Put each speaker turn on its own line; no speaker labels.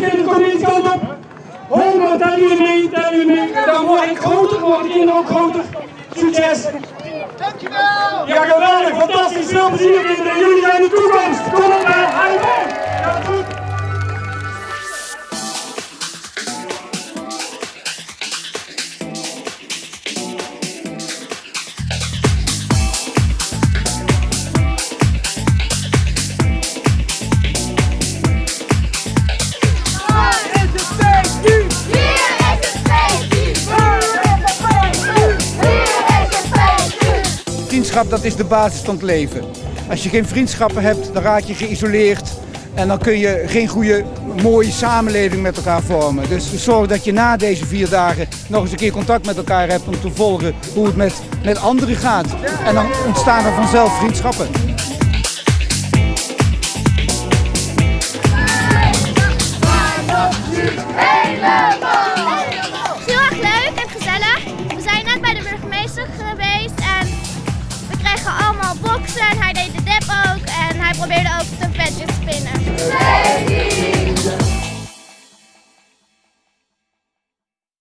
kom deze kant op. 100, tellen jullie mee, tellen jullie mee. Dan word ik groter, worden de kinderen ook groter. Succes! Dankjewel! Ja, geweldig, fantastisch, veel plezier kinderen. Jullie zijn de toekomst.
Vriendschap, dat is de basis van het leven. Als je geen vriendschappen hebt, dan raak je geïsoleerd. En dan kun je geen goede, mooie samenleving met elkaar vormen. Dus zorg dat je na deze vier dagen nog eens een keer contact met elkaar hebt om te volgen hoe het met, met anderen gaat. En dan ontstaan er vanzelf vriendschappen.
Heel hij deed de dep ook